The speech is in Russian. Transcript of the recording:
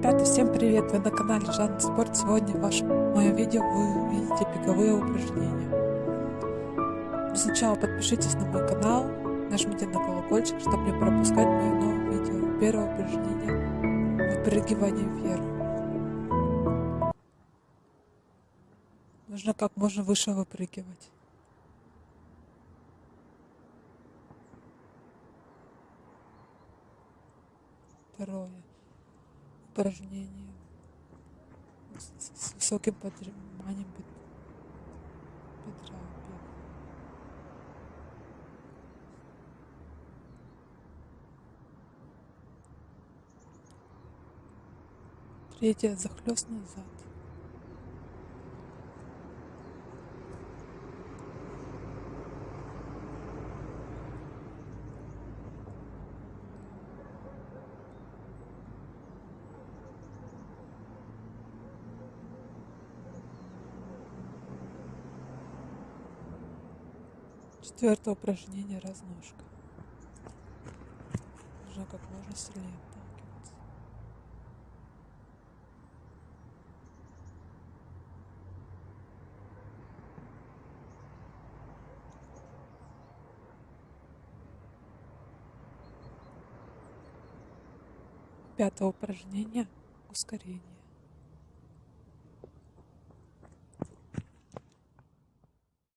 Ребята, всем привет! Вы на канале Жан Спорт. Сегодня в моем видео вы увидите беговые упражнения. Но сначала подпишитесь на мой канал, нажмите на колокольчик, чтобы не пропускать мои новые видео. Первое упражнение – выпрыгивание вверх. Нужно как можно выше выпрыгивать. Второе упражнение с высоким поджиманием бедра. Третье захлест назад. Четвертое упражнение разножка. Нужно как можно сильнее отталкиваться. Пятое упражнение ускорение.